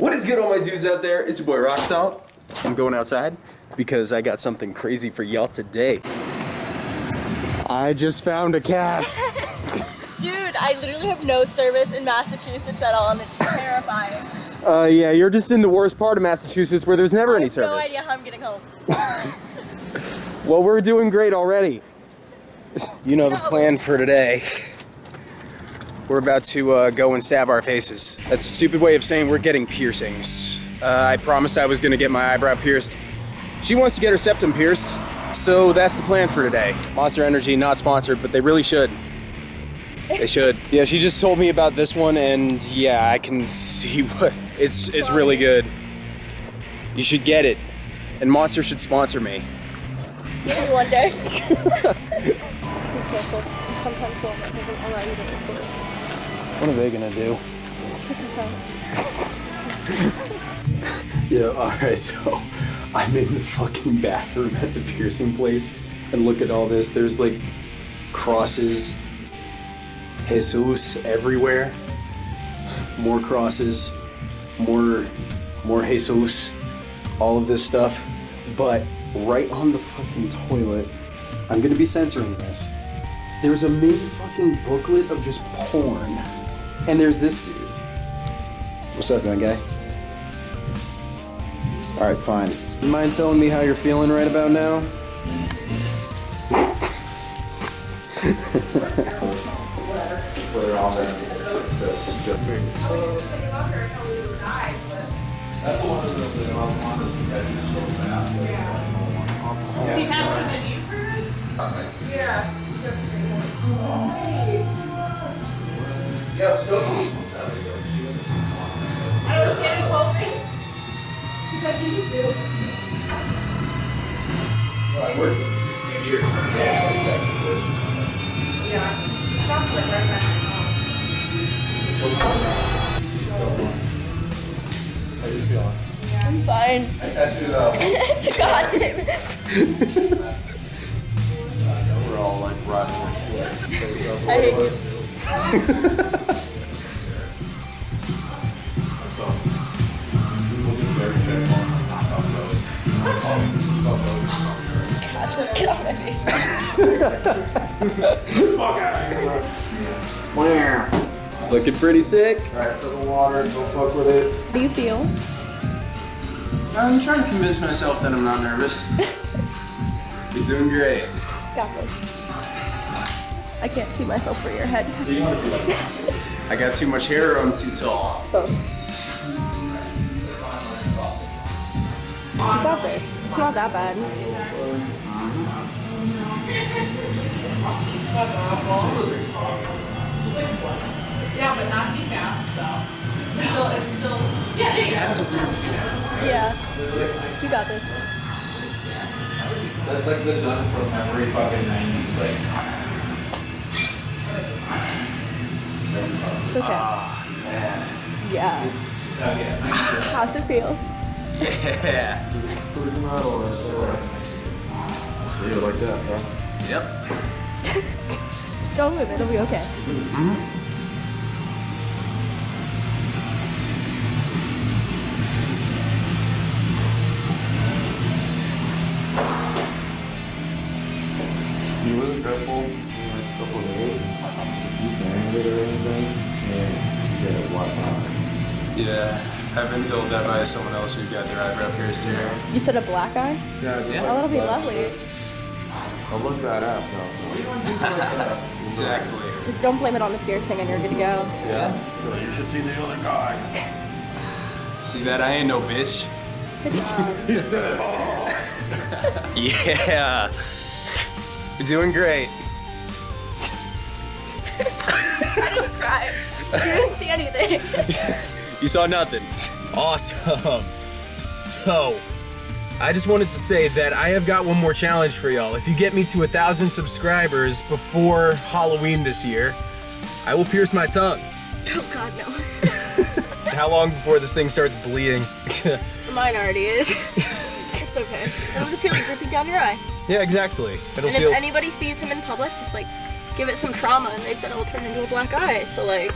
What is good all my dudes out there? It's your boy Rocksalt. I'm going outside because I got something crazy for y'all today. I just found a cat. Dude, I literally have no service in Massachusetts at all and it's terrifying. Uh, yeah, you're just in the worst part of Massachusetts where there's never I any have service. no idea how I'm getting home. Well, we're doing great already. You know the plan for today. We're about to uh, go and stab our faces. That's a stupid way of saying we're getting piercings. Uh, I promised I was gonna get my eyebrow pierced. She wants to get her septum pierced, so that's the plan for today. Monster Energy, not sponsored, but they really should. They should. Yeah, she just told me about this one, and yeah, I can see what it's. It's really good. You should get it, and Monster should sponsor me. Maybe one day. Be careful. Sometimes she'll not allow you to record. What are they gonna do? Yeah, alright, so I'm in the fucking bathroom at the piercing place and look at all this. There's like crosses, Jesus everywhere. More crosses, more more Jesus, all of this stuff. But right on the fucking toilet, I'm gonna be censoring this. There's a mini fucking booklet of just porn. And there's this dude. What's up, young guy? Alright, fine. You mind telling me how you're feeling right about now? Is he faster than you, Chris? Yeah. Yeah, let's go. I don't know, Shannon told me. She said he was due. Yeah. Shop's like right back. I'm fine. Uh, God damn it. We're all like riding our shit. I hate you. Gosh, just get off my face. Looking pretty sick. Alright, so the water, go fuck with it. How do you feel? I'm trying to convince myself that I'm not nervous. You're doing great. Got this. I can't see myself for your head. I got too much hair or I'm too tall. Both. You got this. It's not that bad. Yeah, but not Yeah. You got this. That's like the done from every fucking 90s, like. It's okay. Ah, man. Yeah. Oh, yeah, How's it feel? Yeah. Pretty metal right there. Yeah, like that, bro. Yep. Just don't move. It'll be okay. Be really careful in the next couple of days. If you bang it or anything, and get it wiped out. Yeah. I've been told that by someone else who got their eyebrow pierced here. You said a black eye? Yeah, just Yeah. Oh, that'll be lovely. I look badass now, so. Uh, exactly. Just don't blame it on the piercing and you're good to go. Yeah? You should see the other guy. See that? I ain't no bitch. He's dead. Yeah. You're doing great. I didn't cry. You didn't see anything. You saw nothing. Awesome. So, I just wanted to say that I have got one more challenge for y'all. If you get me to a thousand subscribers before Halloween this year, I will pierce my tongue. Oh god, no. How long before this thing starts bleeding? Mine already is. it's okay. It'll just feeling dripping down your eye. Yeah, exactly. It'll And feel. if anybody sees him in public, just like give it some trauma and they said oh, it'll turn into a black eye. So like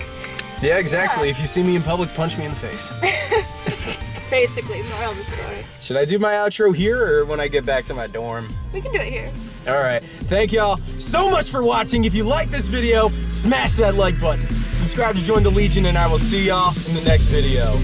Yeah, exactly. Yeah. If you see me in public, punch me in the face. Basically, moral of the story. Should I do my outro here or when I get back to my dorm? We can do it here. All right. Thank y'all so much for watching. If you like this video, smash that like button. Subscribe to join the Legion, and I will see y'all in the next video.